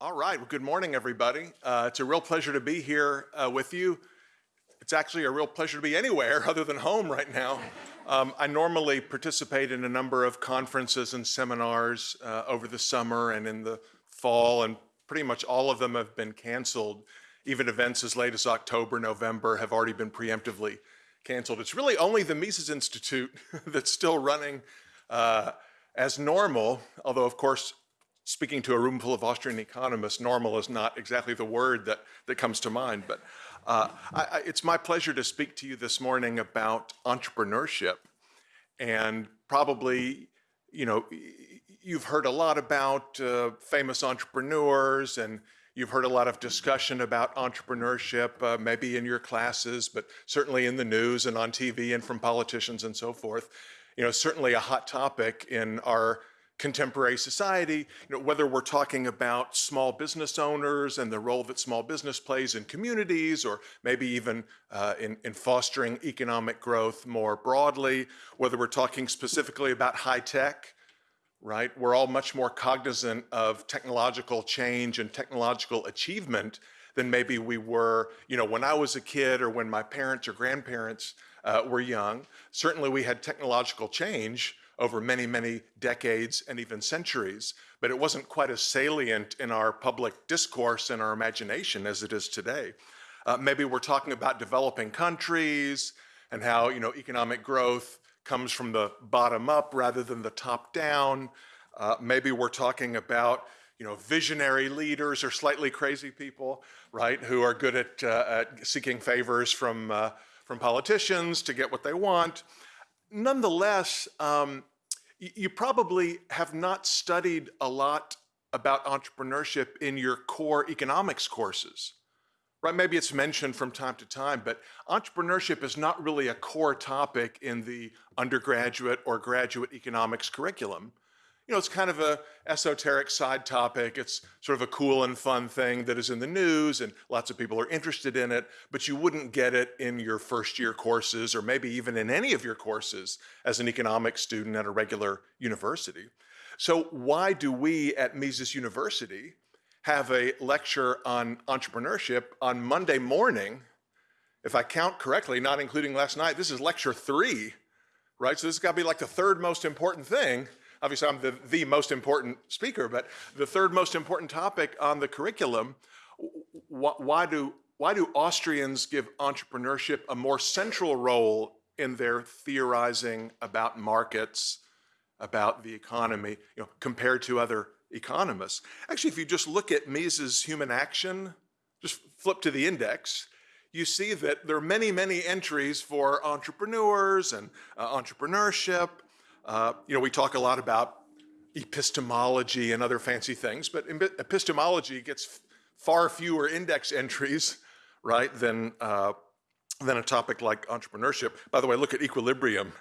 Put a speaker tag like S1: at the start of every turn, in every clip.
S1: All right. Well, good morning, everybody. Uh, it's a real pleasure to be here uh, with you. It's actually a real pleasure to be anywhere other than home right now. Um, I normally participate in a number of conferences and seminars uh, over the summer and in the fall, and pretty much all of them have been canceled. Even events as late as October, November have already been preemptively canceled. It's really only the Mises Institute that's still running uh, as normal, although of course speaking to a room full of Austrian economists, normal is not exactly the word that, that comes to mind. But uh, I, it's my pleasure to speak to you this morning about entrepreneurship. And probably, you know, you've heard a lot about uh, famous entrepreneurs and you've heard a lot of discussion about entrepreneurship, uh, maybe in your classes, but certainly in the news and on TV and from politicians and so forth. You know, certainly a hot topic in our contemporary society, you know, whether we're talking about small business owners and the role that small business plays in communities, or maybe even uh, in, in fostering economic growth more broadly, whether we're talking specifically about high tech, right? We're all much more cognizant of technological change and technological achievement than maybe we were, you know, when I was a kid or when my parents or grandparents uh, were young. Certainly we had technological change, over many, many decades and even centuries, but it wasn't quite as salient in our public discourse and our imagination as it is today. Uh, maybe we're talking about developing countries and how you know economic growth comes from the bottom up rather than the top down. Uh, maybe we're talking about you know visionary leaders or slightly crazy people, right, who are good at, uh, at seeking favors from uh, from politicians to get what they want nonetheless, um, you probably have not studied a lot about entrepreneurship in your core economics courses, right? Maybe it's mentioned from time to time, but entrepreneurship is not really a core topic in the undergraduate or graduate economics curriculum you know, it's kind of a esoteric side topic. It's sort of a cool and fun thing that is in the news and lots of people are interested in it, but you wouldn't get it in your first year courses or maybe even in any of your courses as an economics student at a regular university. So why do we at Mises University have a lecture on entrepreneurship on Monday morning? If I count correctly, not including last night, this is lecture three, right? So this has got to be like the third most important thing obviously I'm the, the most important speaker, but the third most important topic on the curriculum, why do, why do Austrians give entrepreneurship a more central role in their theorizing about markets, about the economy, you know, compared to other economists? Actually, if you just look at Mises' human action, just flip to the index, you see that there are many, many entries for entrepreneurs and uh, entrepreneurship, uh, you know, we talk a lot about epistemology and other fancy things, but epistemology gets far fewer index entries, right, than, uh, than a topic like entrepreneurship. By the way, look at equilibrium.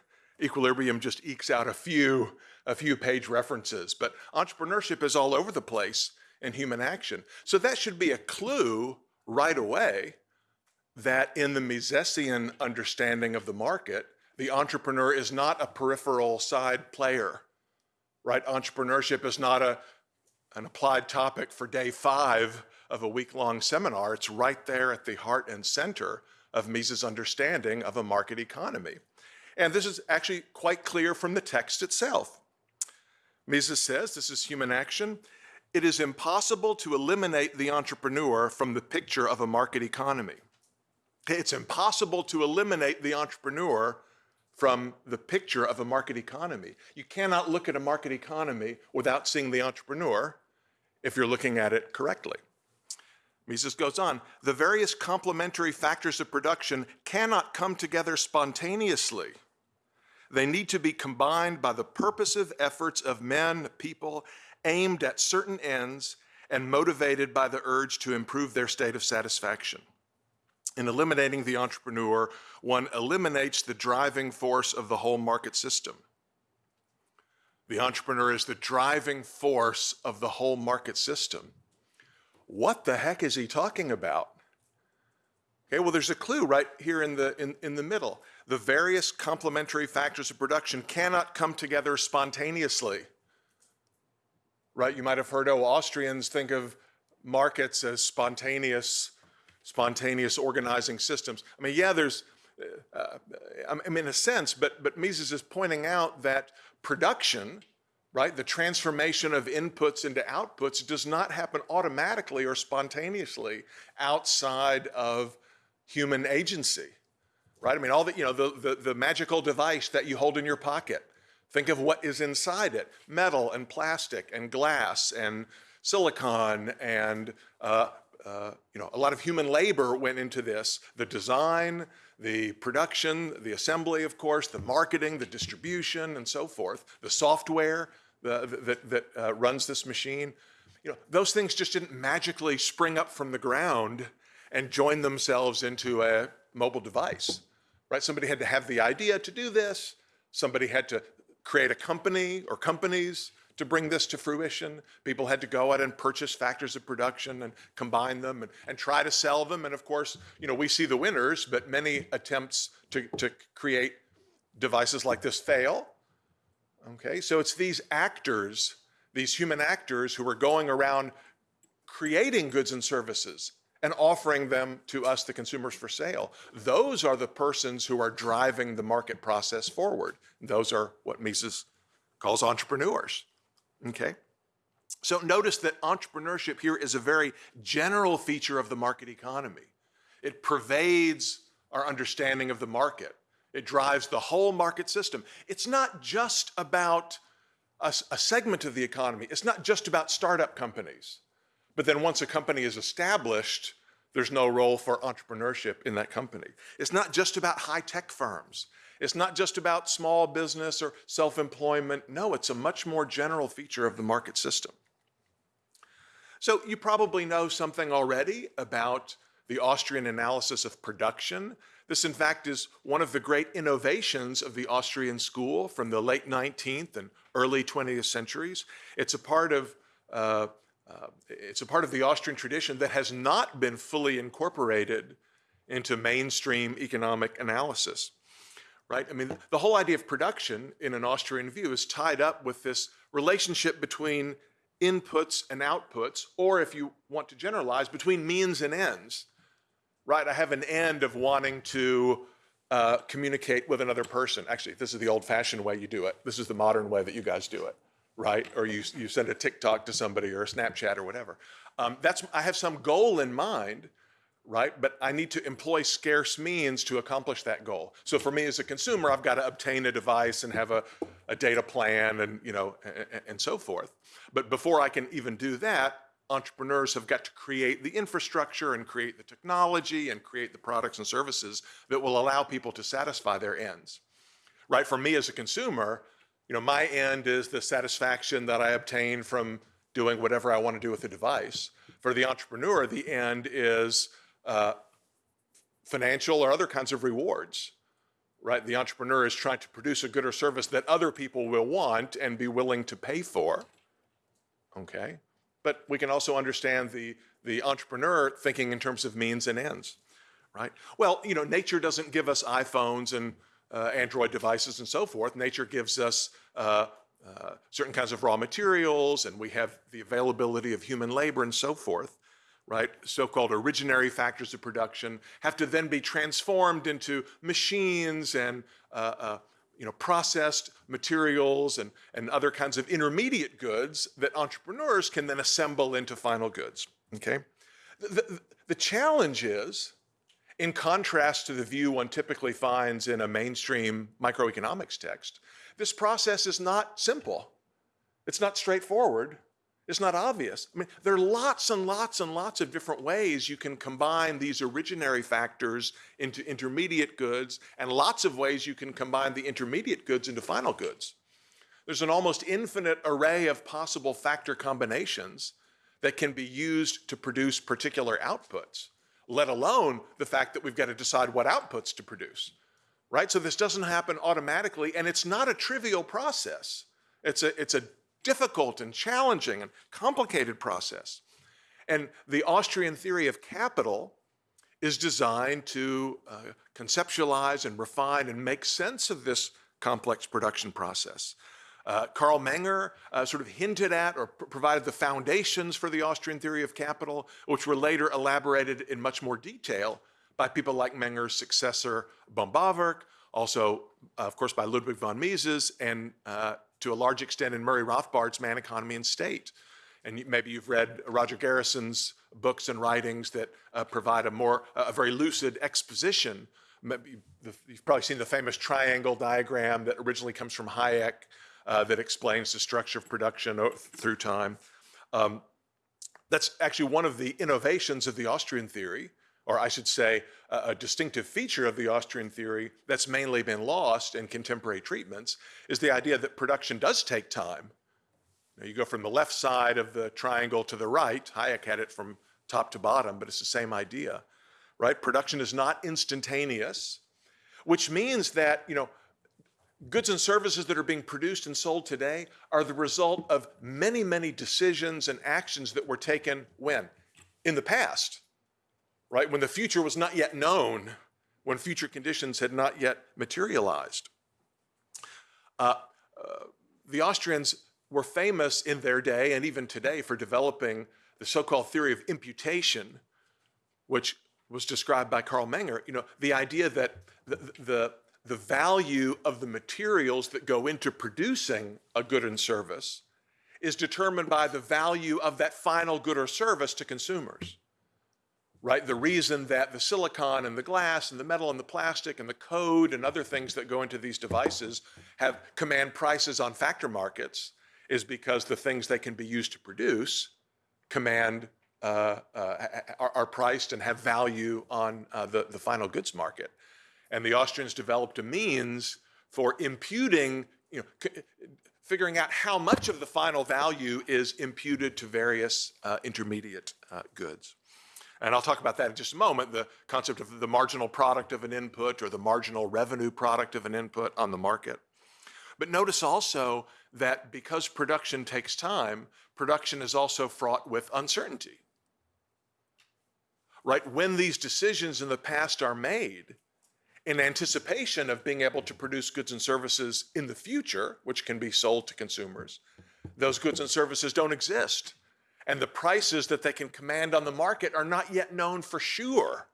S1: Equilibrium just ekes out a few, a few page references, but entrepreneurship is all over the place in human action. So that should be a clue right away that in the Misesian understanding of the market, the entrepreneur is not a peripheral side player, right? Entrepreneurship is not a, an applied topic for day five of a week-long seminar. It's right there at the heart and center of Mises' understanding of a market economy. And this is actually quite clear from the text itself. Mises says, this is human action, it is impossible to eliminate the entrepreneur from the picture of a market economy. It's impossible to eliminate the entrepreneur from the picture of a market economy. You cannot look at a market economy without seeing the entrepreneur if you're looking at it correctly. Mises goes on, the various complementary factors of production cannot come together spontaneously. They need to be combined by the purposive efforts of men, people, aimed at certain ends and motivated by the urge to improve their state of satisfaction. In eliminating the entrepreneur, one eliminates the driving force of the whole market system. The entrepreneur is the driving force of the whole market system. What the heck is he talking about? Okay, well, there's a clue right here in the, in, in the middle. The various complementary factors of production cannot come together spontaneously. Right, you might have heard, oh, Austrians think of markets as spontaneous, spontaneous organizing systems. I mean, yeah, there's, uh, I mean, in a sense, but, but Mises is pointing out that production, right, the transformation of inputs into outputs does not happen automatically or spontaneously outside of human agency, right? I mean, all the, you know, the, the, the magical device that you hold in your pocket, think of what is inside it, metal and plastic and glass and silicon and uh, uh, you know, a lot of human labor went into this, the design, the production, the assembly, of course, the marketing, the distribution, and so forth, the software that, that uh, runs this machine. You know, those things just didn't magically spring up from the ground and join themselves into a mobile device, right? Somebody had to have the idea to do this. Somebody had to create a company or companies to bring this to fruition. People had to go out and purchase factors of production and combine them and, and try to sell them. And of course, you know, we see the winners, but many attempts to, to create devices like this fail. Okay, so it's these actors, these human actors who are going around creating goods and services and offering them to us, the consumers, for sale. Those are the persons who are driving the market process forward. Those are what Mises calls entrepreneurs. Okay? So notice that entrepreneurship here is a very general feature of the market economy. It pervades our understanding of the market. It drives the whole market system. It's not just about a, a, segment of the economy. It's not just about startup companies. But then once a company is established, there's no role for entrepreneurship in that company. It's not just about high-tech firms. It's not just about small business or self-employment. No, it's a much more general feature of the market system. So you probably know something already about the Austrian analysis of production. This, in fact, is one of the great innovations of the Austrian school from the late 19th and early 20th centuries. It's a part of uh, uh, it's a part of the Austrian tradition that has not been fully incorporated into mainstream economic analysis right? I mean, the whole idea of production in an Austrian view is tied up with this relationship between inputs and outputs, or if you want to generalize, between means and ends, right? I have an end of wanting to uh, communicate with another person. Actually, this is the old-fashioned way you do it. This is the modern way that you guys do it, right? Or you, you send a TikTok to somebody or a Snapchat or whatever. Um, that's, I have some goal in mind, right? But I need to employ scarce means to accomplish that goal. So for me as a consumer, I've got to obtain a device and have a, a data plan and, you know, and, and so forth. But before I can even do that, entrepreneurs have got to create the infrastructure and create the technology and create the products and services that will allow people to satisfy their ends. Right, for me as a consumer, you know, my end is the satisfaction that I obtain from doing whatever I want to do with the device. For the entrepreneur, the end is uh, financial or other kinds of rewards, right? The entrepreneur is trying to produce a good or service that other people will want and be willing to pay for, okay? But we can also understand the, the entrepreneur thinking in terms of means and ends, right? Well, you know, nature doesn't give us iPhones and uh, Android devices and so forth. Nature gives us uh, uh, certain kinds of raw materials and we have the availability of human labor and so forth right, so-called originary factors of production, have to then be transformed into machines and uh, uh, you know, processed materials and, and other kinds of intermediate goods that entrepreneurs can then assemble into final goods, okay? The, the, the challenge is, in contrast to the view one typically finds in a mainstream microeconomics text, this process is not simple. It's not straightforward. It's not obvious. I mean, there are lots and lots and lots of different ways you can combine these originary factors into intermediate goods and lots of ways you can combine the intermediate goods into final goods. There's an almost infinite array of possible factor combinations that can be used to produce particular outputs, let alone the fact that we've got to decide what outputs to produce, right? So this doesn't happen automatically and it's not a trivial process. It's a, it's a difficult and challenging and complicated process. And the Austrian theory of capital is designed to uh, conceptualize and refine and make sense of this complex production process. Uh, Carl Menger uh, sort of hinted at or pr provided the foundations for the Austrian theory of capital, which were later elaborated in much more detail by people like Menger's successor, Böhm-Bawerk, also, uh, of course, by Ludwig von Mises, and uh, to a large extent in Murray Rothbard's Man, Economy, and State. And maybe you've read Roger Garrison's books and writings that uh, provide a more, a very lucid exposition. Maybe you've probably seen the famous triangle diagram that originally comes from Hayek uh, that explains the structure of production through time. Um, that's actually one of the innovations of the Austrian theory, or I should say, a, a distinctive feature of the Austrian theory that's mainly been lost in contemporary treatments, is the idea that production does take time. Now, you go from the left side of the triangle to the right, Hayek had it from top to bottom, but it's the same idea, right? Production is not instantaneous, which means that, you know, goods and services that are being produced and sold today are the result of many, many decisions and actions that were taken when? In the past right? When the future was not yet known, when future conditions had not yet materialized. Uh, uh, the Austrians were famous in their day and even today for developing the so-called theory of imputation, which was described by Carl Menger, you know, the idea that the, the, the value of the materials that go into producing a good and service is determined by the value of that final good or service to consumers right? The reason that the silicon and the glass and the metal and the plastic and the code and other things that go into these devices have command prices on factor markets is because the things they can be used to produce command uh, uh, are, are, priced and have value on uh, the, the final goods market. And the Austrians developed a means for imputing, you know, figuring out how much of the final value is imputed to various uh, intermediate uh, goods. And I'll talk about that in just a moment, the concept of the marginal product of an input or the marginal revenue product of an input on the market. But notice also that because production takes time, production is also fraught with uncertainty. Right? When these decisions in the past are made in anticipation of being able to produce goods and services in the future, which can be sold to consumers, those goods and services don't exist and the prices that they can command on the market are not yet known for sure.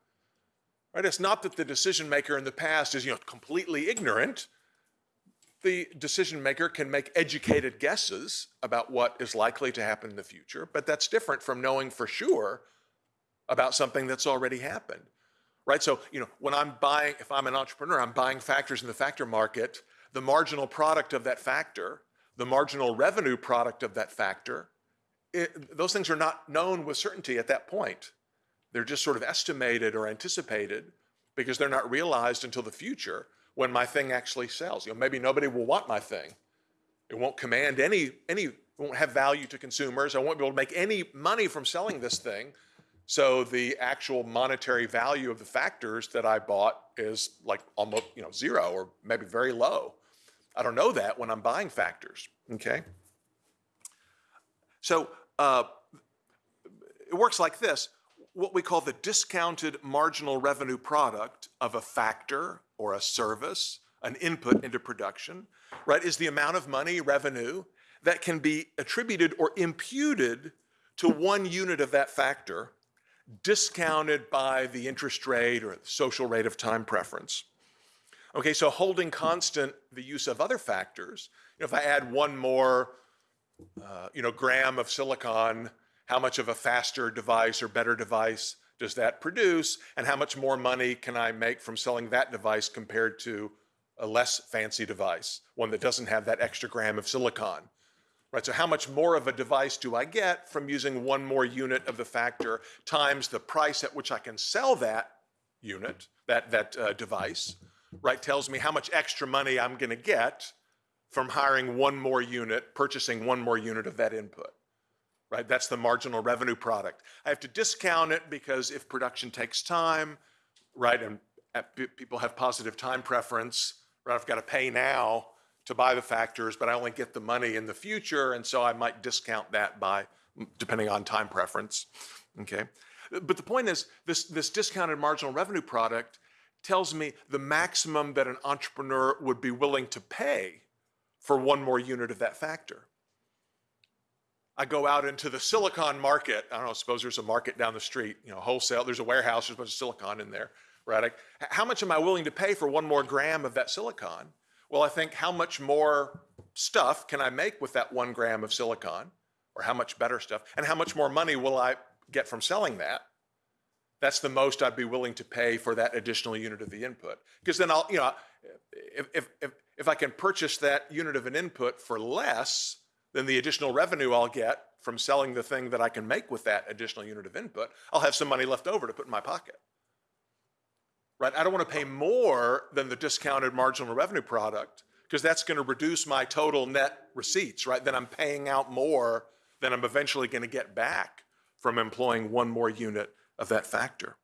S1: Right? It's not that the decision maker in the past is you know, completely ignorant. The decision maker can make educated guesses about what is likely to happen in the future, but that's different from knowing for sure about something that's already happened. Right? So, you know, when I'm buying, if I'm an entrepreneur, I'm buying factors in the factor market, the marginal product of that factor, the marginal revenue product of that factor, it, those things are not known with certainty at that point. They're just sort of estimated or anticipated because they're not realized until the future when my thing actually sells. You know, maybe nobody will want my thing. It won't command any, any, won't have value to consumers. I won't be able to make any money from selling this thing. So the actual monetary value of the factors that I bought is like almost, you know, zero or maybe very low. I don't know that when I'm buying factors, okay? So uh, it works like this. What we call the discounted marginal revenue product of a factor or a service, an input into production, right, is the amount of money, revenue, that can be attributed or imputed to one unit of that factor, discounted by the interest rate or social rate of time preference. Okay, so holding constant the use of other factors, you know, if I add one more uh, you know, gram of silicon, how much of a faster device or better device does that produce, and how much more money can I make from selling that device compared to a less fancy device, one that doesn't have that extra gram of silicon. Right, so how much more of a device do I get from using one more unit of the factor times the price at which I can sell that unit, that, that uh, device, right, tells me how much extra money I'm gonna get from hiring one more unit, purchasing one more unit of that input, right? That's the marginal revenue product. I have to discount it because if production takes time, right, and people have positive time preference, right, I've got to pay now to buy the factors, but I only get the money in the future, and so I might discount that by, depending on time preference, okay? But the point is, this, this discounted marginal revenue product tells me the maximum that an entrepreneur would be willing to pay for one more unit of that factor. I go out into the silicon market. I don't know, suppose there's a market down the street, you know, wholesale, there's a warehouse, there's a bunch of silicon in there, right? I, how much am I willing to pay for one more gram of that silicon? Well, I think how much more stuff can I make with that one gram of silicon? Or how much better stuff? And how much more money will I get from selling that? That's the most I'd be willing to pay for that additional unit of the input. Because then I'll, you know, if, if, if, if I can purchase that unit of an input for less, than the additional revenue I'll get from selling the thing that I can make with that additional unit of input, I'll have some money left over to put in my pocket. Right? I don't want to pay more than the discounted marginal revenue product because that's going to reduce my total net receipts, right? Then I'm paying out more than I'm eventually going to get back from employing one more unit of that factor.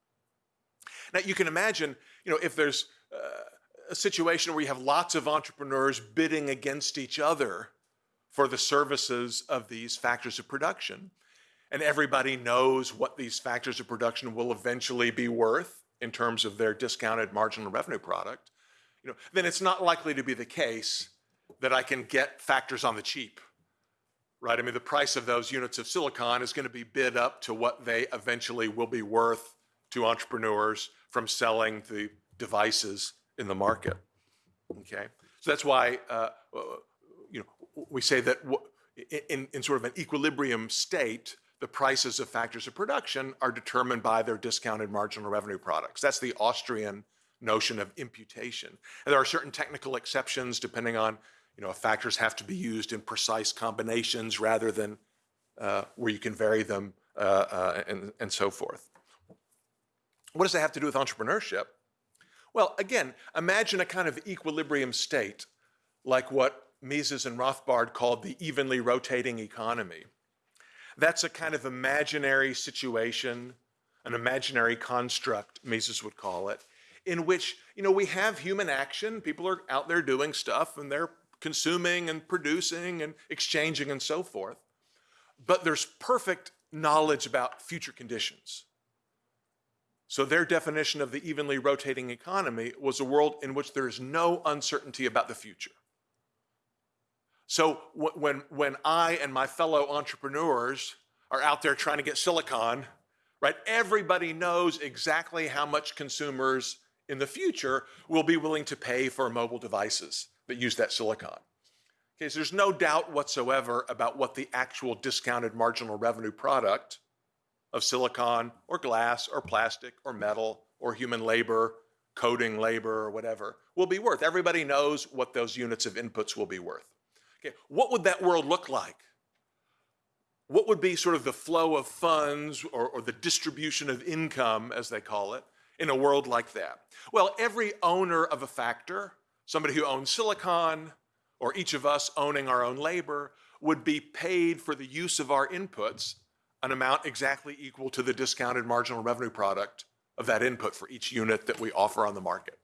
S1: Now you can imagine, you know, if there's uh, a situation where you have lots of entrepreneurs bidding against each other for the services of these factors of production. And everybody knows what these factors of production will eventually be worth in terms of their discounted marginal revenue product, you know, then it's not likely to be the case that I can get factors on the cheap, right? I mean, the price of those units of silicon is going to be bid up to what they eventually will be worth to entrepreneurs from selling the devices in the market, okay? So that's why uh, you know, we say that in, in sort of an equilibrium state, the prices of factors of production are determined by their discounted marginal revenue products. That's the Austrian notion of imputation. And there are certain technical exceptions depending on, you know, factors have to be used in precise combinations rather than uh, where you can vary them uh, uh, and, and so forth. What does that have to do with entrepreneurship? Well, again, imagine a kind of equilibrium state like what Mises and Rothbard called the evenly rotating economy. That's a kind of imaginary situation, an imaginary construct, Mises would call it, in which, you know, we have human action, people are out there doing stuff and they're consuming and producing and exchanging and so forth. But there's perfect knowledge about future conditions. So their definition of the evenly rotating economy was a world in which there is no uncertainty about the future. So when, when I and my fellow entrepreneurs are out there trying to get silicon, right, everybody knows exactly how much consumers in the future will be willing to pay for mobile devices that use that silicon. Okay, so there's no doubt whatsoever about what the actual discounted marginal revenue product of silicon or glass or plastic or metal or human labor, coding labor or whatever will be worth. Everybody knows what those units of inputs will be worth. Okay, what would that world look like? What would be sort of the flow of funds or, or the distribution of income, as they call it, in a world like that? Well, every owner of a factor, somebody who owns silicon, or each of us owning our own labor, would be paid for the use of our inputs an amount exactly equal to the discounted marginal revenue product of that input for each unit that we offer on the market.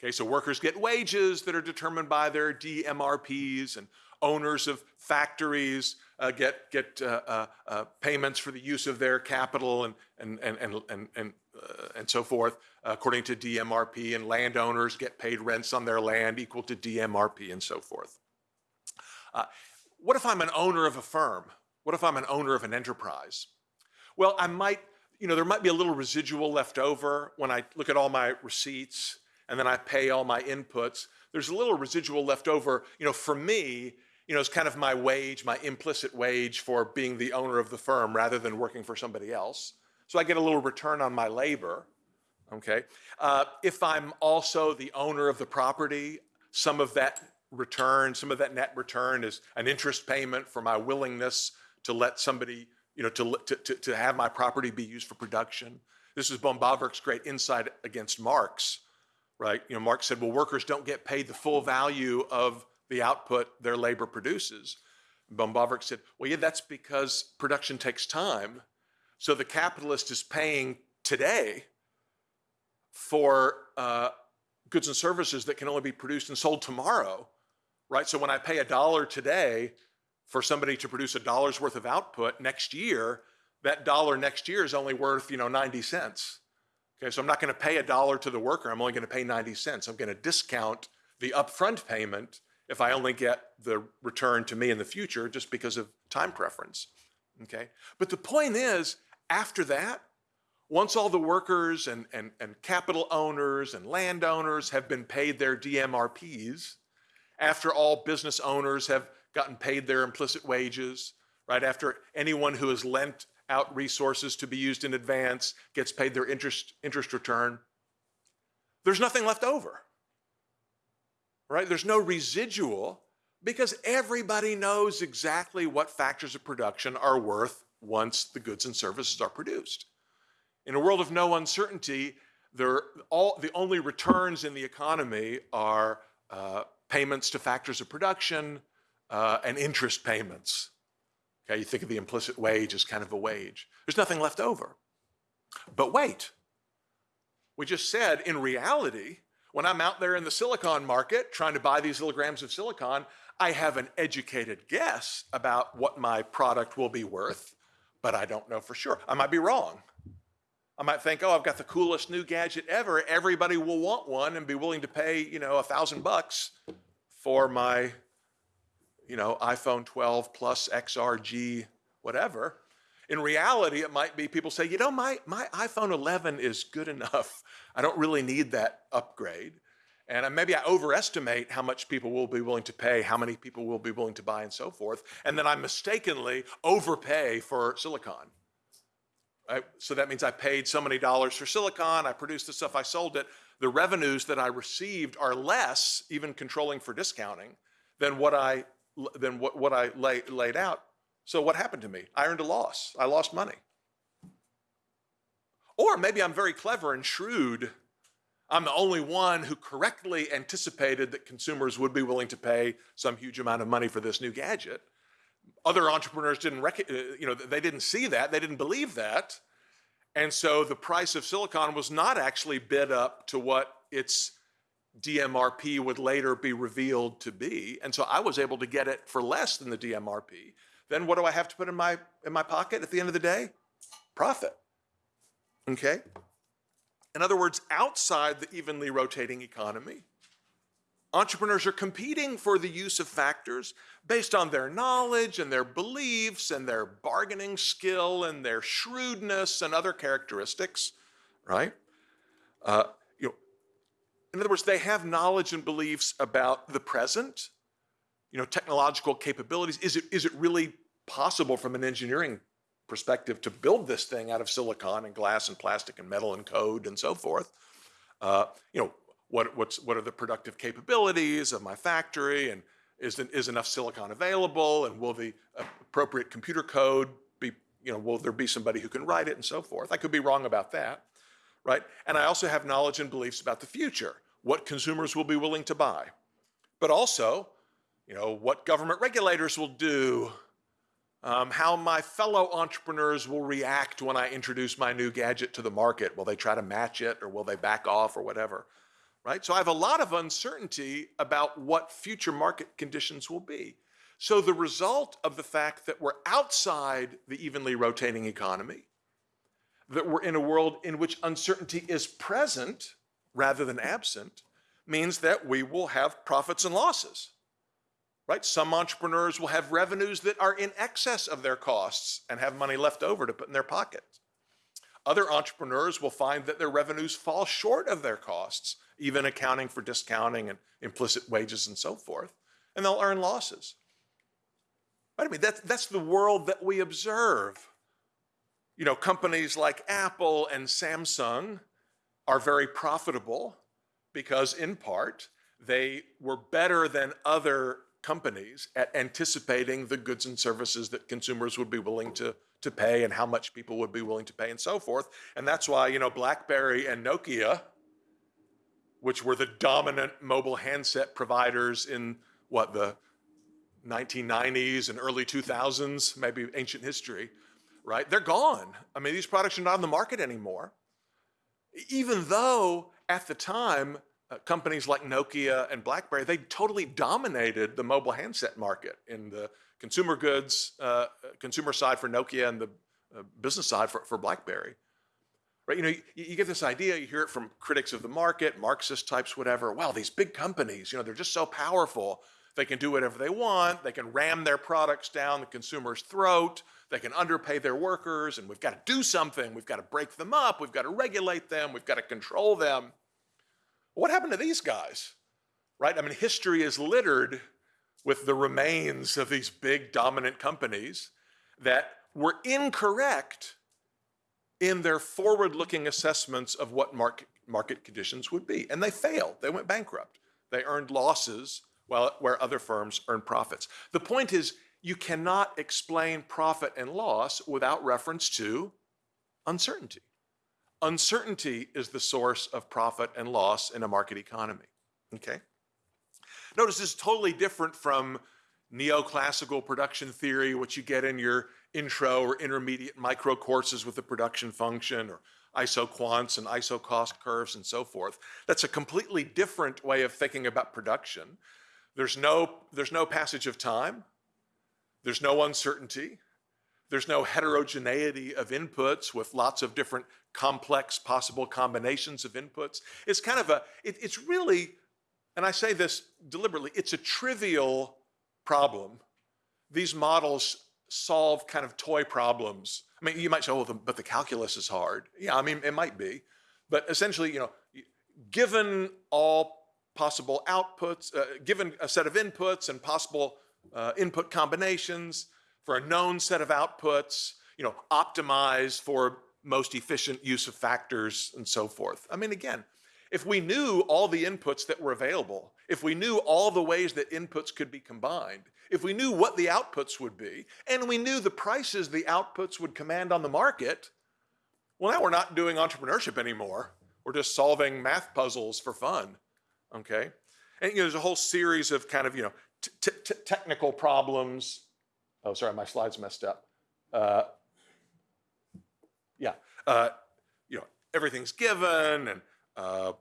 S1: Okay, so workers get wages that are determined by their DMRPs and owners of factories uh, get, get uh, uh, uh, payments for the use of their capital and, and, and, and, and, and, and so forth according to DMRP and landowners get paid rents on their land equal to DMRP and so forth. Uh, what if I'm an owner of a firm? What if I'm an owner of an enterprise? Well, I might, you know, there might be a little residual left over when I look at all my receipts and then I pay all my inputs, there's a little residual left over, you know, for me, you know, it's kind of my wage, my implicit wage for being the owner of the firm rather than working for somebody else. So I get a little return on my labor, okay? Uh, if I'm also the owner of the property, some of that return, some of that net return is an interest payment for my willingness to let somebody, you know, to, to, to have my property be used for production. This is von Bawerk's great insight against Marx, right? You know, Marx said, well, workers don't get paid the full value of the output their labor produces. von Bawerk said, well, yeah, that's because production takes time. So the capitalist is paying today for uh, goods and services that can only be produced and sold tomorrow, right? So when I pay a dollar today for somebody to produce a dollar's worth of output next year, that dollar next year is only worth, you know, 90 cents. Okay, so I'm not going to pay a dollar to the worker. I'm only going to pay 90 cents. I'm going to discount the upfront payment if I only get the return to me in the future just because of time preference. Okay? But the point is, after that, once all the workers and, and, and capital owners and landowners have been paid their DMRPs, after all business owners have gotten paid their implicit wages, right? After anyone who has lent out resources to be used in advance gets paid their interest, interest return, there's nothing left over, right? There's no residual because everybody knows exactly what factors of production are worth once the goods and services are produced. In a world of no uncertainty, there, all, the only returns in the economy are uh, payments to factors of production uh, and interest payments. Okay, you think of the implicit wage as kind of a wage. There's nothing left over. But wait, we just said in reality, when I'm out there in the silicon market trying to buy these little grams of silicon, I have an educated guess about what my product will be worth, but I don't know for sure. I might be wrong. I might think, oh, I've got the coolest new gadget ever. Everybody will want one and be willing to pay, you know, a thousand bucks for my, you know, iPhone 12 plus XRG, whatever. In reality, it might be people say, you know, my, my iPhone 11 is good enough. I don't really need that upgrade. And uh, maybe I overestimate how much people will be willing to pay, how many people will be willing to buy, and so forth. And then I mistakenly overpay for silicon. I, so that means I paid so many dollars for silicon, I produced the stuff, I sold it. The revenues that I received are less, even controlling for discounting, than what I, than what, what I lay, laid out. So what happened to me? I earned a loss. I lost money. Or maybe I'm very clever and shrewd. I'm the only one who correctly anticipated that consumers would be willing to pay some huge amount of money for this new gadget. Other entrepreneurs didn't rec- uh, you know they didn't see that they didn't believe that. And so the price of silicon was not actually bid up to what its DMRP would later be revealed to be. And so I was able to get it for less than the DMRP then what do I have to put in my in my pocket at the end of the day? Profit. Okay in other words outside the evenly rotating economy Entrepreneurs are competing for the use of factors based on their knowledge and their beliefs and their bargaining skill and their shrewdness and other characteristics, right? Uh, you know, in other words, they have knowledge and beliefs about the present, you know, technological capabilities. Is it, is it really possible from an engineering perspective to build this thing out of silicon and glass and plastic and metal and code and so forth? Uh, you know, what, what's, what are the productive capabilities of my factory and is, is enough silicon available and will the appropriate computer code be, you know, will there be somebody who can write it and so forth. I could be wrong about that, right? And I also have knowledge and beliefs about the future, what consumers will be willing to buy, but also, you know, what government regulators will do, um, how my fellow entrepreneurs will react when I introduce my new gadget to the market. Will they try to match it or will they back off or whatever? right? So I have a lot of uncertainty about what future market conditions will be. So the result of the fact that we're outside the evenly rotating economy, that we're in a world in which uncertainty is present rather than absent, means that we will have profits and losses. Right? Some entrepreneurs will have revenues that are in excess of their costs and have money left over to put in their pockets. Other entrepreneurs will find that their revenues fall short of their costs even accounting for discounting and implicit wages and so forth, and they'll earn losses. But I mean, that's, that's the world that we observe. You know, companies like Apple and Samsung are very profitable because, in part, they were better than other companies at anticipating the goods and services that consumers would be willing to, to pay and how much people would be willing to pay and so forth. And that's why, you know, BlackBerry and Nokia which were the dominant mobile handset providers in what the 1990s and early 2000s, maybe ancient history, right? They're gone. I mean, these products are not on the market anymore. Even though at the time, uh, companies like Nokia and BlackBerry, they totally dominated the mobile handset market in the consumer goods, uh, consumer side for Nokia and the uh, business side for, for BlackBerry. Right? You know, you, you, get this idea, you hear it from critics of the market, Marxist types, whatever. Wow, these big companies, you know, they're just so powerful. They can do whatever they want. They can ram their products down the consumer's throat. They can underpay their workers, and we've got to do something. We've got to break them up. We've got to regulate them. We've got to control them. What happened to these guys? Right? I mean, history is littered with the remains of these big dominant companies that were incorrect in their forward-looking assessments of what market, market conditions would be. And they failed. They went bankrupt. They earned losses while, where other firms earned profits. The point is, you cannot explain profit and loss without reference to uncertainty. Uncertainty is the source of profit and loss in a market economy, okay? Notice this is totally different from neoclassical production theory, which you get in your intro or intermediate micro courses with the production function or isoquants and isocost curves and so forth. That's a completely different way of thinking about production. There's no, there's no passage of time. There's no uncertainty. There's no heterogeneity of inputs with lots of different complex possible combinations of inputs. It's kind of a, it, it's really, and I say this deliberately, it's a trivial problem. These models solve kind of toy problems. I mean, you might say, oh, but the calculus is hard. Yeah, I mean, it might be. But essentially, you know, given all possible outputs, uh, given a set of inputs and possible uh, input combinations for a known set of outputs, you know, optimize for most efficient use of factors and so forth. I mean, again, if we knew all the inputs that were available, if we knew all the ways that inputs could be combined, if we knew what the outputs would be, and we knew the prices the outputs would command on the market, well, now we're not doing entrepreneurship anymore. We're just solving math puzzles for fun, okay? And you know, there's a whole series of kind of, you know, technical problems. Oh, sorry, my slides messed up. Uh, yeah, uh, you know, everything's given and uh,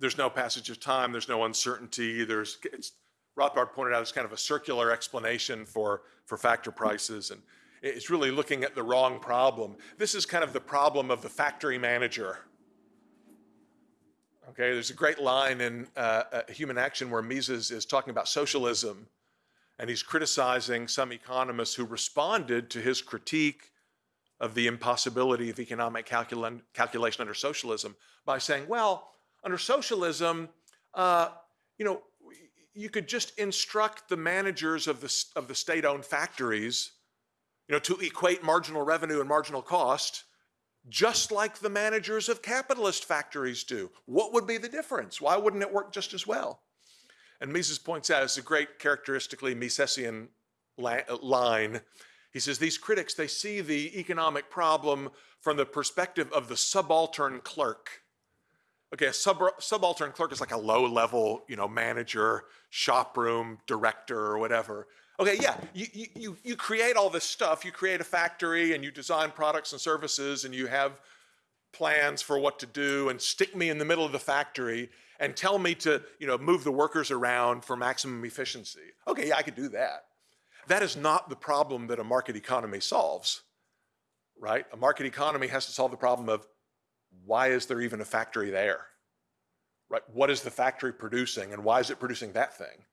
S1: there's no passage of time, there's no uncertainty, there's, it's, Rothbard pointed out it's kind of a circular explanation for, for factor prices and it's really looking at the wrong problem. This is kind of the problem of the factory manager. Okay, there's a great line in uh, uh, Human Action where Mises is talking about socialism and he's criticizing some economists who responded to his critique of the impossibility of economic calcul calculation under socialism by saying, well, under socialism, uh, you know, you could just instruct the managers of the, of the state-owned factories, you know, to equate marginal revenue and marginal cost, just like the managers of capitalist factories do. What would be the difference? Why wouldn't it work just as well? And Mises points out, it's a great characteristically Misesian uh, line, he says these critics, they see the economic problem from the perspective of the subaltern clerk. Okay, a sub subaltern clerk is like a low level, you know, manager, shop room, director, or whatever. Okay, yeah, you, you, you create all this stuff. You create a factory and you design products and services and you have plans for what to do and stick me in the middle of the factory and tell me to, you know, move the workers around for maximum efficiency. Okay, yeah, I could do that. That is not the problem that a market economy solves, right? A market economy has to solve the problem of why is there even a factory there, right? What is the factory producing and why is it producing that thing?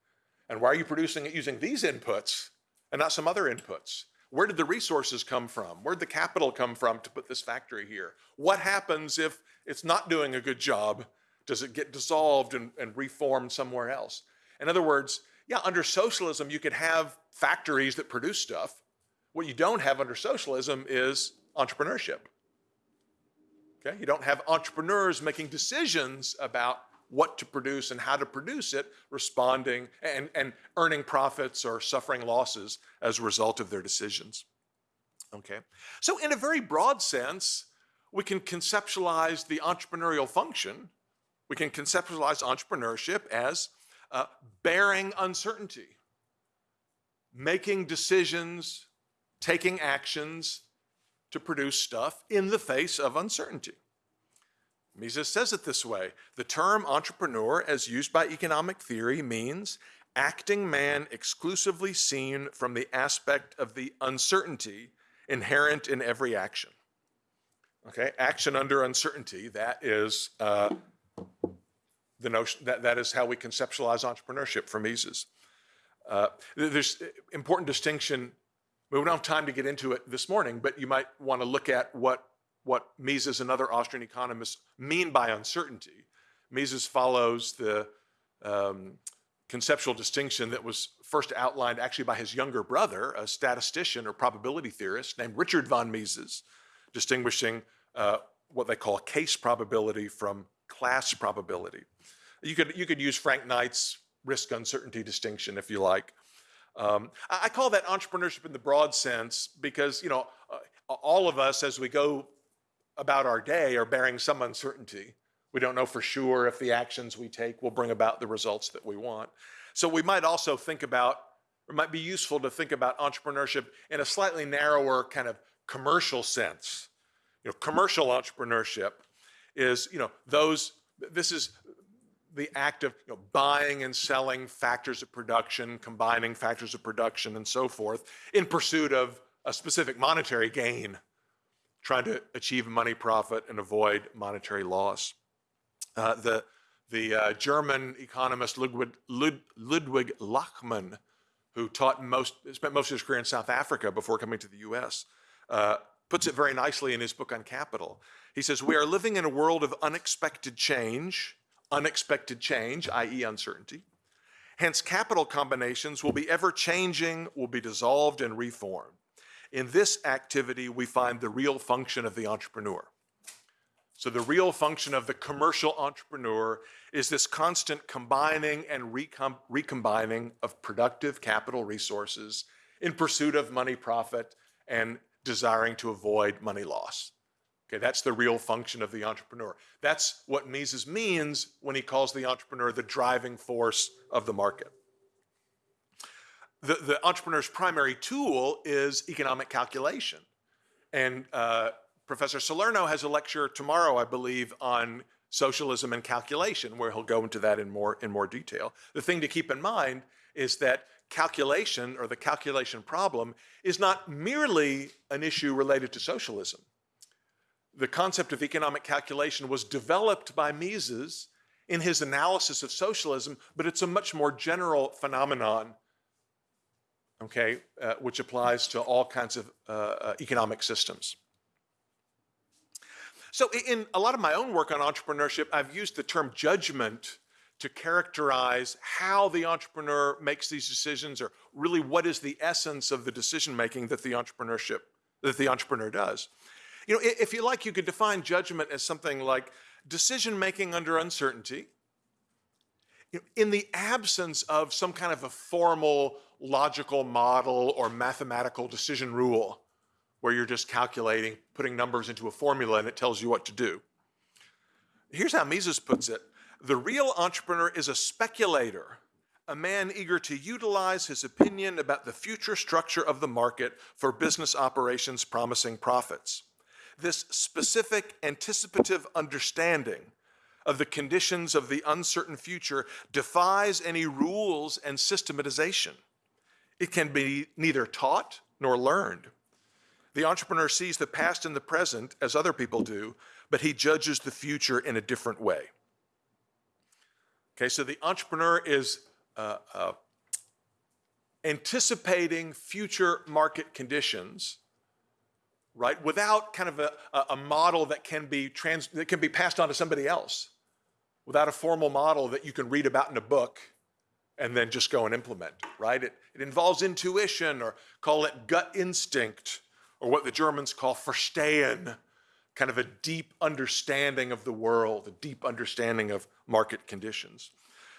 S1: And why are you producing it using these inputs and not some other inputs? Where did the resources come from? Where did the capital come from to put this factory here? What happens if it's not doing a good job? Does it get dissolved and, and reformed somewhere else? In other words, yeah, under socialism, you could have factories that produce stuff. What you don't have under socialism is entrepreneurship. Okay, you don't have entrepreneurs making decisions about what to produce and how to produce it, responding and, and earning profits or suffering losses as a result of their decisions. Okay, so in a very broad sense, we can conceptualize the entrepreneurial function. We can conceptualize entrepreneurship as uh, bearing uncertainty, making decisions, taking actions to produce stuff in the face of uncertainty. Mises says it this way, the term entrepreneur as used by economic theory means acting man exclusively seen from the aspect of the uncertainty inherent in every action. Okay, action under uncertainty, that is uh, the notion that that is how we conceptualize entrepreneurship for Mises. Uh, there's important distinction. We don't have time to get into it this morning, but you might want to look at what what Mises and other Austrian economists mean by uncertainty. Mises follows the um, conceptual distinction that was first outlined actually by his younger brother, a statistician or probability theorist named Richard von Mises, distinguishing uh, what they call case probability from class probability. You could, you could use Frank Knight's risk uncertainty distinction if you like. Um, I, call that entrepreneurship in the broad sense because, you know, uh, all of us as we go about our day are bearing some uncertainty. We don't know for sure if the actions we take will bring about the results that we want. So we might also think about, or might be useful to think about entrepreneurship in a slightly narrower kind of commercial sense. You know, commercial entrepreneurship is, you know, those, this is the act of you know, buying and selling factors of production, combining factors of production and so forth in pursuit of a specific monetary gain, trying to achieve money profit and avoid monetary loss. Uh, the the uh, German economist Ludwig, Lud, Ludwig Lachmann, who taught most, spent most of his career in South Africa before coming to the US, uh, puts it very nicely in his book on capital. He says, we are living in a world of unexpected change, unexpected change, i.e. uncertainty. Hence, capital combinations will be ever changing, will be dissolved and reformed. In this activity, we find the real function of the entrepreneur. So the real function of the commercial entrepreneur is this constant combining and recom recombining of productive capital resources in pursuit of money profit and desiring to avoid money loss. Okay, that's the real function of the entrepreneur. That's what Mises means when he calls the entrepreneur the driving force of the market. The, the entrepreneur's primary tool is economic calculation. And uh, Professor Salerno has a lecture tomorrow, I believe, on socialism and calculation, where he'll go into that in more, in more detail. The thing to keep in mind is that calculation or the calculation problem is not merely an issue related to socialism. The concept of economic calculation was developed by Mises in his analysis of socialism, but it's a much more general phenomenon, okay, uh, which applies to all kinds of uh, uh, economic systems. So in a lot of my own work on entrepreneurship, I've used the term judgment to characterize how the entrepreneur makes these decisions or really what is the essence of the decision making that the entrepreneurship that the entrepreneur does. You know, if you like, you could define judgment as something like decision making under uncertainty, in the absence of some kind of a formal logical model or mathematical decision rule where you're just calculating, putting numbers into a formula and it tells you what to do. Here's how Mises puts it. The real entrepreneur is a speculator, a man eager to utilize his opinion about the future structure of the market for business operations promising profits. This specific anticipative understanding of the conditions of the uncertain future defies any rules and systematization. It can be neither taught nor learned. The entrepreneur sees the past and the present as other people do, but he judges the future in a different way. Okay, so the entrepreneur is uh, uh, anticipating future market conditions, right, without kind of a, a model that can be trans that can be passed on to somebody else, without a formal model that you can read about in a book and then just go and implement, right? It, it involves intuition or call it gut instinct or what the Germans call Verstehen, kind of a deep understanding of the world, a deep understanding of market conditions.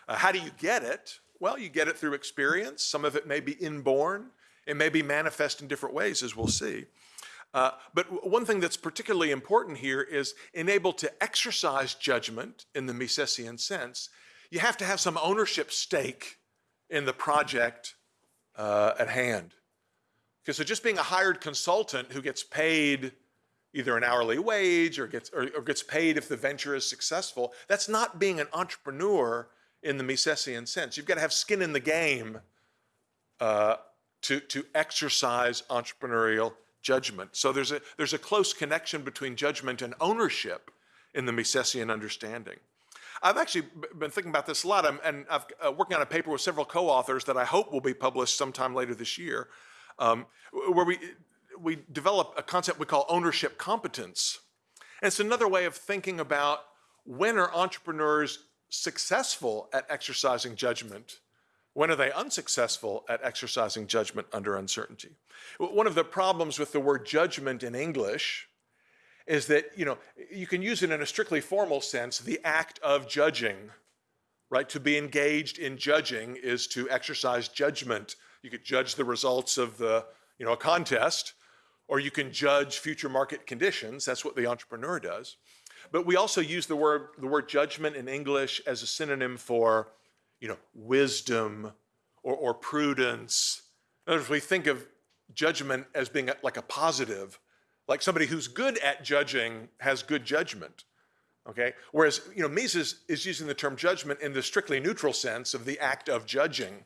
S1: Uh, how do you get it? Well, you get it through experience. Some of it may be inborn. It may be manifest in different ways, as we'll see. Uh, but one thing that's particularly important here is enabled to exercise judgment in the Misesian sense, you have to have some ownership stake in the project uh, at hand. Because so just being a hired consultant who gets paid either an hourly wage or gets, or, or gets paid if the venture is successful, that's not being an entrepreneur in the Misesian sense. You've got to have skin in the game uh, to, to exercise entrepreneurial judgment. So there's a, there's a close connection between judgment and ownership in the Misesian understanding. I've actually been thinking about this a lot, I'm, and I'm uh, working on a paper with several co-authors that I hope will be published sometime later this year, um, where we we develop a concept we call ownership competence. And it's another way of thinking about when are entrepreneurs successful at exercising judgment? When are they unsuccessful at exercising judgment under uncertainty? One of the problems with the word judgment in English is that, you know, you can use it in a strictly formal sense, the act of judging, right? To be engaged in judging is to exercise judgment. You could judge the results of the, you know, a contest, or you can judge future market conditions. That's what the entrepreneur does. But we also use the word, the word judgment in English as a synonym for, you know, wisdom or, or prudence. In other words, we think of judgment as being like a positive, like somebody who's good at judging has good judgment. Okay? Whereas, you know, Mises is using the term judgment in the strictly neutral sense of the act of judging.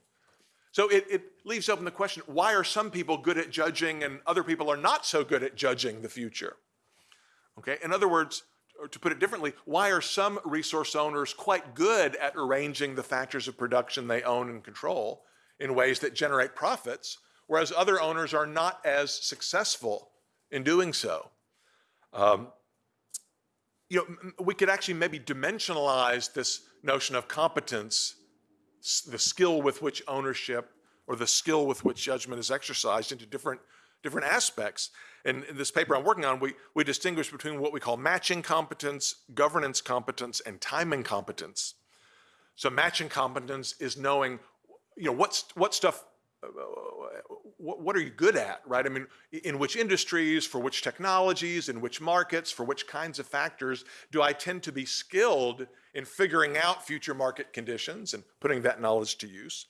S1: So it, it leaves open the question, why are some people good at judging and other people are not so good at judging the future? Okay? In other words, or to put it differently, why are some resource owners quite good at arranging the factors of production they own and control in ways that generate profits, whereas other owners are not as successful in doing so? Um, you know, we could actually maybe dimensionalize this notion of competence, the skill with which ownership or the skill with which judgment is exercised into different different aspects. And in this paper I'm working on, we, we distinguish between what we call matching competence, governance competence, and timing competence. So matching competence is knowing, you know, what's, what stuff, uh, what, what are you good at, right? I mean, in which industries, for which technologies, in which markets, for which kinds of factors do I tend to be skilled in figuring out future market conditions and putting that knowledge to use?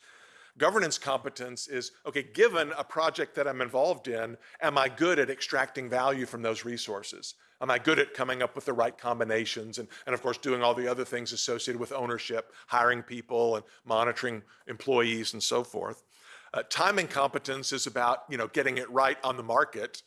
S1: Governance competence is, okay, given a project that I'm involved in, am I good at extracting value from those resources? Am I good at coming up with the right combinations and, and of course doing all the other things associated with ownership, hiring people and monitoring employees and so forth. Uh, timing competence is about, you know, getting it right on the market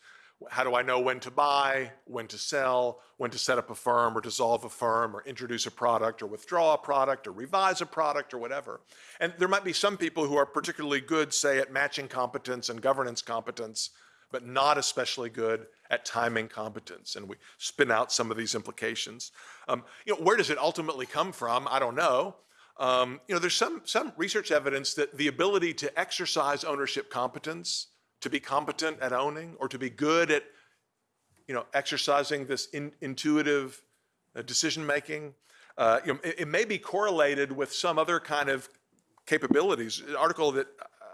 S1: how do I know when to buy, when to sell, when to set up a firm or dissolve a firm or introduce a product or withdraw a product or revise a product or whatever. And there might be some people who are particularly good, say, at matching competence and governance competence, but not especially good at timing competence. And we spin out some of these implications. Um, you know, where does it ultimately come from? I don't know. Um, you know, there's some, some research evidence that the ability to exercise ownership competence to be competent at owning or to be good at you know, exercising this in, intuitive uh, decision making. Uh, you know, it, it, may be correlated with some other kind of capabilities. An article that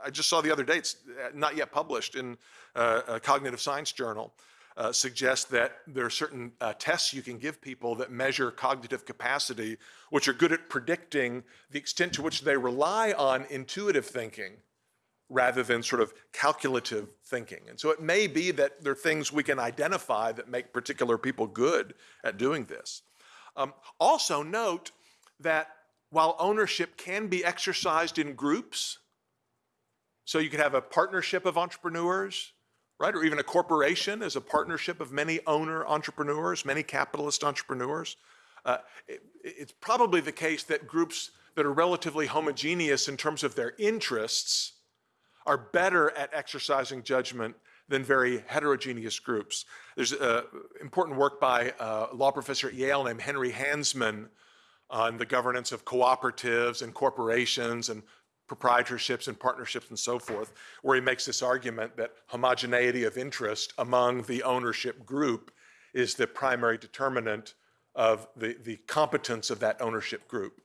S1: I just saw the other day, it's not yet published in uh, a cognitive science journal, uh, suggests that there are certain uh, tests you can give people that measure cognitive capacity, which are good at predicting the extent to which they rely on intuitive thinking rather than sort of calculative thinking. And so it may be that there are things we can identify that make particular people good at doing this. Um, also note that while ownership can be exercised in groups, so you can have a partnership of entrepreneurs, right? Or even a corporation as a partnership of many owner entrepreneurs, many capitalist entrepreneurs. Uh, it, it's probably the case that groups that are relatively homogeneous in terms of their interests are better at exercising judgment than very heterogeneous groups. There's uh, important work by a law professor at Yale named Henry Hansmann on the governance of cooperatives and corporations and proprietorships and partnerships and so forth, where he makes this argument that homogeneity of interest among the ownership group is the primary determinant of the, the competence of that ownership group.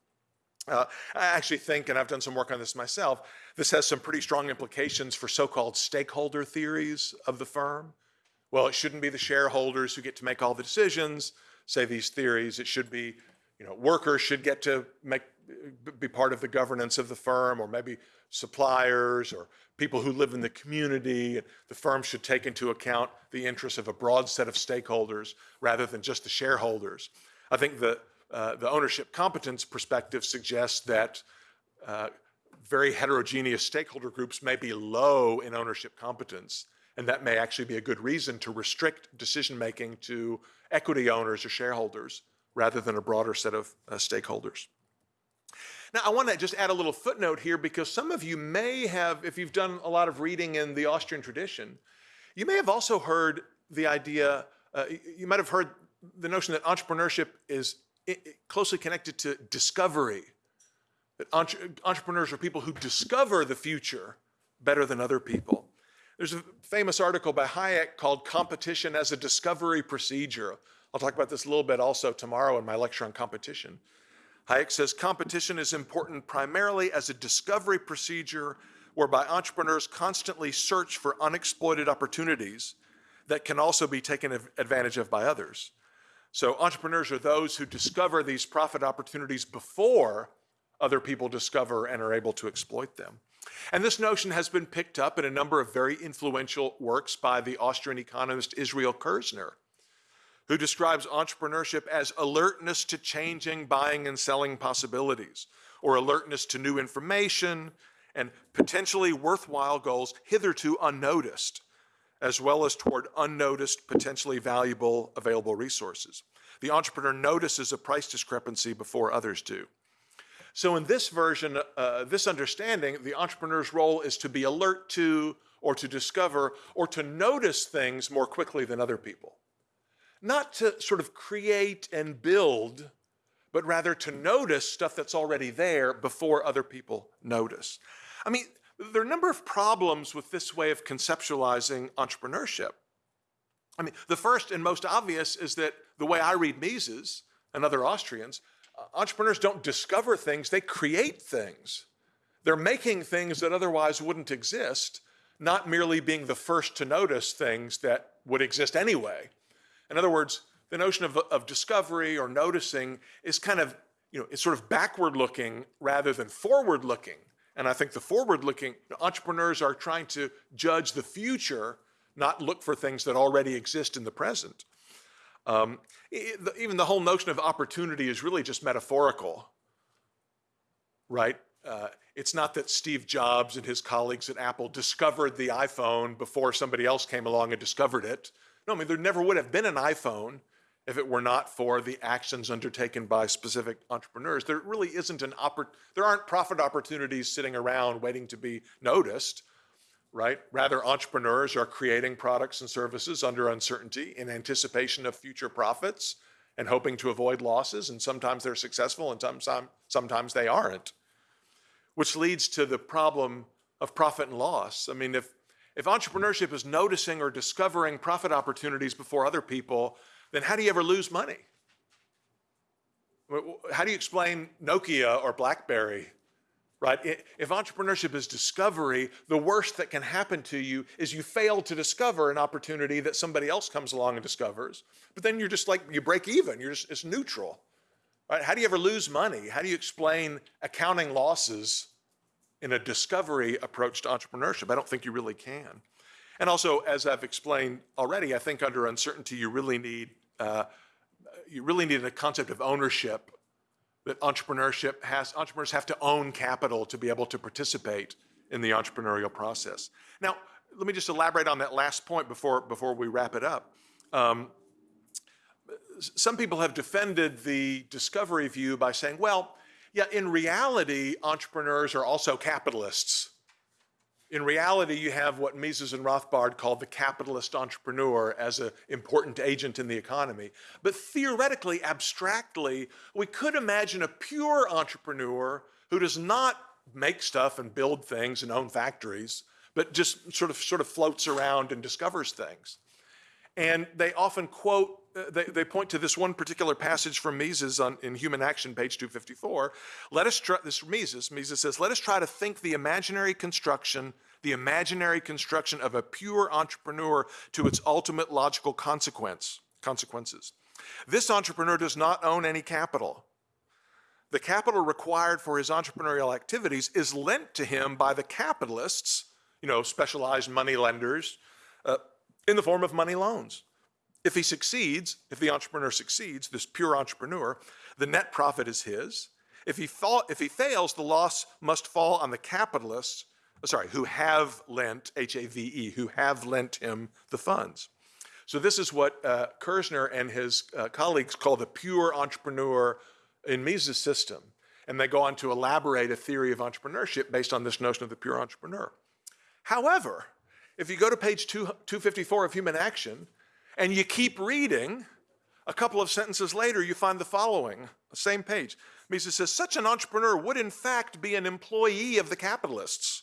S1: Uh, I actually think, and I've done some work on this myself, this has some pretty strong implications for so-called stakeholder theories of the firm. Well, it shouldn't be the shareholders who get to make all the decisions, say these theories. It should be, you know, workers should get to make be part of the governance of the firm, or maybe suppliers or people who live in the community. The firm should take into account the interests of a broad set of stakeholders rather than just the shareholders. I think the uh, the ownership competence perspective suggests that uh, very heterogeneous stakeholder groups may be low in ownership competence, and that may actually be a good reason to restrict decision making to equity owners or shareholders rather than a broader set of uh, stakeholders. Now, I want to just add a little footnote here because some of you may have, if you've done a lot of reading in the Austrian tradition, you may have also heard the idea, uh, you might have heard the notion that entrepreneurship is closely connected to discovery. Entrepreneurs are people who discover the future better than other people. There's a famous article by Hayek called Competition as a Discovery Procedure. I'll talk about this a little bit also tomorrow in my lecture on competition. Hayek says competition is important primarily as a discovery procedure whereby entrepreneurs constantly search for unexploited opportunities that can also be taken advantage of by others. So entrepreneurs are those who discover these profit opportunities before other people discover and are able to exploit them. And this notion has been picked up in a number of very influential works by the Austrian economist Israel Kirzner, who describes entrepreneurship as alertness to changing buying and selling possibilities, or alertness to new information and potentially worthwhile goals hitherto unnoticed, as well as toward unnoticed, potentially valuable available resources. The entrepreneur notices a price discrepancy before others do. So in this version, uh, this understanding, the entrepreneur's role is to be alert to or to discover or to notice things more quickly than other people. Not to sort of create and build, but rather to notice stuff that's already there before other people notice. I mean, there are a number of problems with this way of conceptualizing entrepreneurship. I mean, the first and most obvious is that the way I read Mises and other Austrians, entrepreneurs don't discover things, they create things. They're making things that otherwise wouldn't exist, not merely being the first to notice things that would exist anyway. In other words, the notion of, of discovery or noticing is kind of, you know, it's sort of backward looking rather than forward looking. And I think the forward looking entrepreneurs are trying to judge the future, not look for things that already exist in the present. Um, even the whole notion of opportunity is really just metaphorical, right? Uh, it's not that Steve Jobs and his colleagues at Apple discovered the iPhone before somebody else came along and discovered it. No, I mean, there never would have been an iPhone if it were not for the actions undertaken by specific entrepreneurs. There really isn't an oppor there aren't profit opportunities sitting around waiting to be noticed right? Rather, entrepreneurs are creating products and services under uncertainty in anticipation of future profits and hoping to avoid losses. And sometimes they're successful and sometimes, sometimes they aren't, which leads to the problem of profit and loss. I mean, if, if entrepreneurship is noticing or discovering profit opportunities before other people, then how do you ever lose money? How do you explain Nokia or BlackBerry right? If entrepreneurship is discovery, the worst that can happen to you is you fail to discover an opportunity that somebody else comes along and discovers. But then you're just like, you break even, you're just, it's neutral. Right? How do you ever lose money? How do you explain accounting losses in a discovery approach to entrepreneurship? I don't think you really can. And also, as I've explained already, I think under uncertainty, you really need, uh, you really need a concept of ownership that entrepreneurship has, entrepreneurs have to own capital to be able to participate in the entrepreneurial process. Now, let me just elaborate on that last point before, before we wrap it up. Um, some people have defended the discovery view by saying, well, yeah, in reality, entrepreneurs are also capitalists. In reality, you have what Mises and Rothbard called the capitalist entrepreneur as an important agent in the economy. But theoretically, abstractly, we could imagine a pure entrepreneur who does not make stuff and build things and own factories, but just sort of, sort of floats around and discovers things. And they often quote, they, they point to this one particular passage from Mises on, in Human Action, page 254. Let us try, this Mises, Mises says, let us try to think the imaginary construction, the imaginary construction of a pure entrepreneur to its ultimate logical consequence, consequences. This entrepreneur does not own any capital. The capital required for his entrepreneurial activities is lent to him by the capitalists, you know, specialized money lenders, uh, in the form of money loans. If he succeeds, if the entrepreneur succeeds, this pure entrepreneur, the net profit is his. If he, if he fails, the loss must fall on the capitalists, sorry, who have lent, H-A-V-E, who have lent him the funds. So this is what uh, Kirzner and his uh, colleagues call the pure entrepreneur in Mises' system. And they go on to elaborate a theory of entrepreneurship based on this notion of the pure entrepreneur. However, if you go to page two, 254 of Human Action and you keep reading, a couple of sentences later, you find the following, the same page. Mises says, such an entrepreneur would in fact be an employee of the capitalists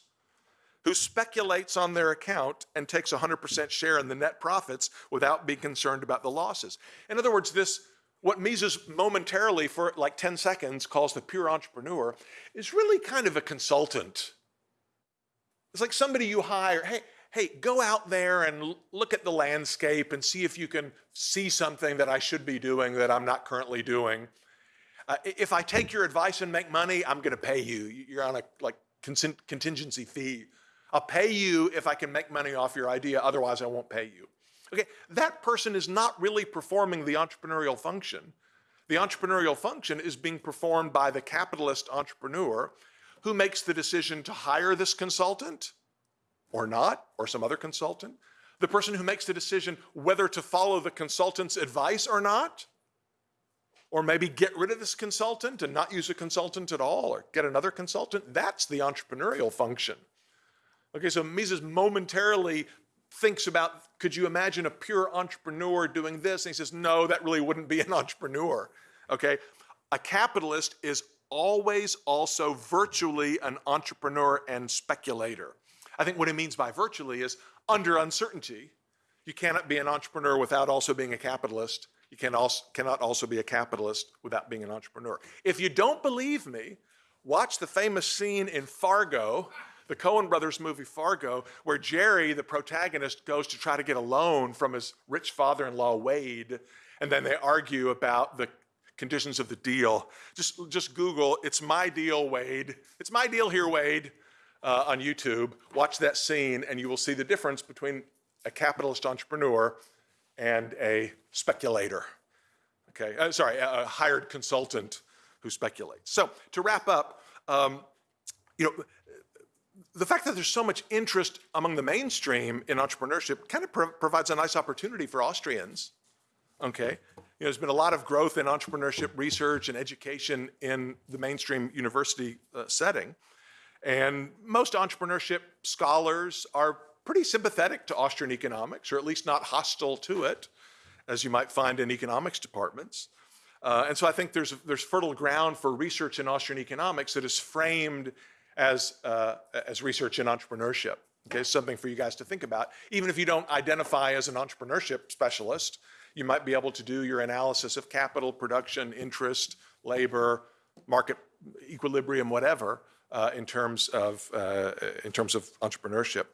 S1: who speculates on their account and takes 100% share in the net profits without being concerned about the losses. In other words, this what Mises momentarily for like 10 seconds calls the pure entrepreneur is really kind of a consultant. It's like somebody you hire, hey, hey, go out there and look at the landscape and see if you can see something that I should be doing that I'm not currently doing. Uh, if I take your advice and make money, I'm going to pay you. You're on a like contingency fee. I'll pay you if I can make money off your idea, otherwise I won't pay you. Okay, that person is not really performing the entrepreneurial function. The entrepreneurial function is being performed by the capitalist entrepreneur who makes the decision to hire this consultant or not, or some other consultant. The person who makes the decision whether to follow the consultant's advice or not, or maybe get rid of this consultant and not use a consultant at all, or get another consultant, that's the entrepreneurial function. Okay, so Mises momentarily thinks about, could you imagine a pure entrepreneur doing this? And he says, no, that really wouldn't be an entrepreneur. Okay, a capitalist is always also virtually an entrepreneur and speculator. I think what he means by virtually is under uncertainty, you cannot be an entrepreneur without also being a capitalist. You can also, cannot also be a capitalist without being an entrepreneur. If you don't believe me, watch the famous scene in Fargo, the Coen brothers movie Fargo, where Jerry, the protagonist, goes to try to get a loan from his rich father-in-law, Wade, and then they argue about the conditions of the deal. Just, just Google, it's my deal, Wade. It's my deal here, Wade uh, on YouTube, watch that scene, and you will see the difference between a capitalist entrepreneur and a speculator. Okay, uh, sorry, a, a, hired consultant who speculates. So to wrap up, um, you know, the fact that there's so much interest among the mainstream in entrepreneurship kind of pro provides a nice opportunity for Austrians. Okay, you know, there's been a lot of growth in entrepreneurship research and education in the mainstream university uh, setting. And most entrepreneurship scholars are pretty sympathetic to Austrian economics, or at least not hostile to it, as you might find in economics departments. Uh, and so I think there's, there's fertile ground for research in Austrian economics that is framed as, uh, as research in entrepreneurship. Okay, something for you guys to think about. Even if you don't identify as an entrepreneurship specialist, you might be able to do your analysis of capital, production, interest, labor, market equilibrium, whatever, uh, in terms of uh, in terms of entrepreneurship.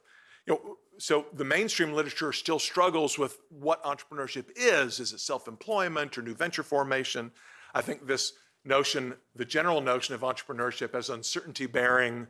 S1: You know, so the mainstream literature still struggles with what entrepreneurship is. Is it self-employment or new venture formation? I think this notion, the general notion of entrepreneurship as uncertainty bearing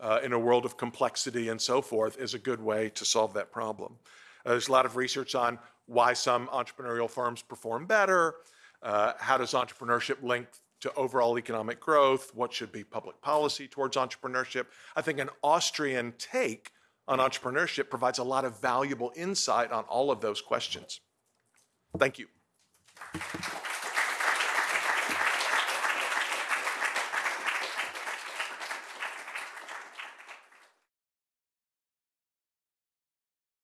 S1: uh, in a world of complexity and so forth is a good way to solve that problem. Uh, there's a lot of research on why some entrepreneurial firms perform better, uh, how does entrepreneurship link to overall economic growth, what should be public policy towards entrepreneurship. I think an Austrian take on entrepreneurship provides a lot of valuable insight on all of those questions. Thank you.